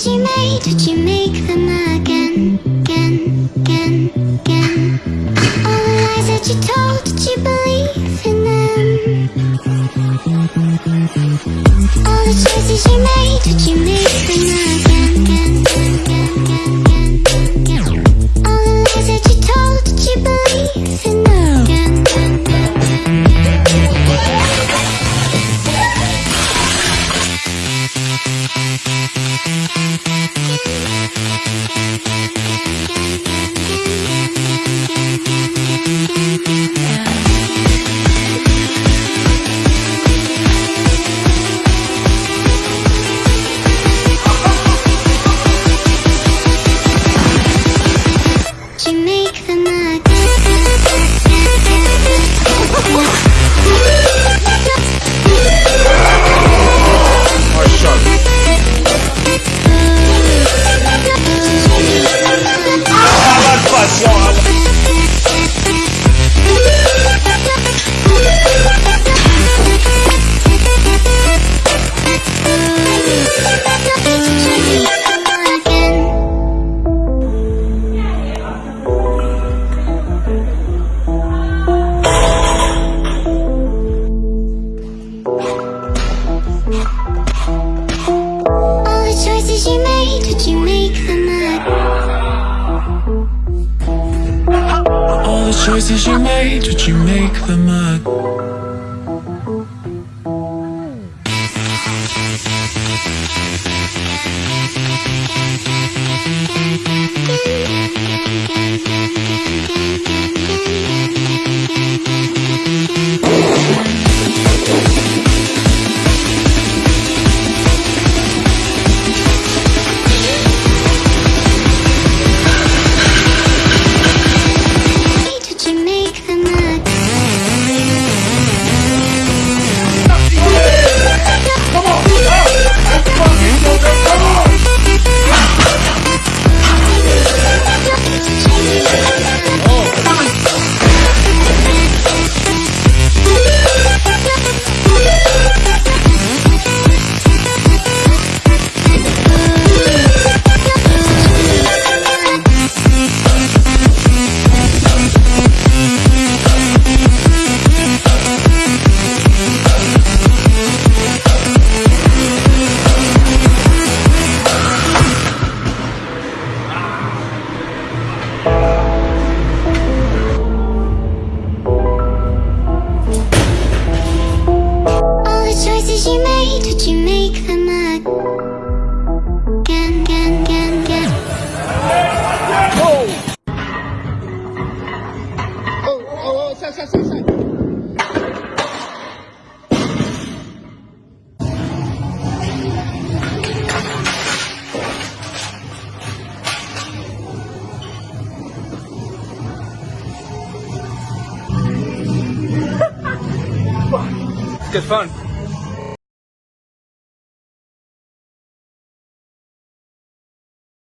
Did you make, did you make them again, again, again, again? All the lies that you told, did you believe in them? All the choices you made, did you make them again, again, again, again? Choices you made, did you make them up? Good fun.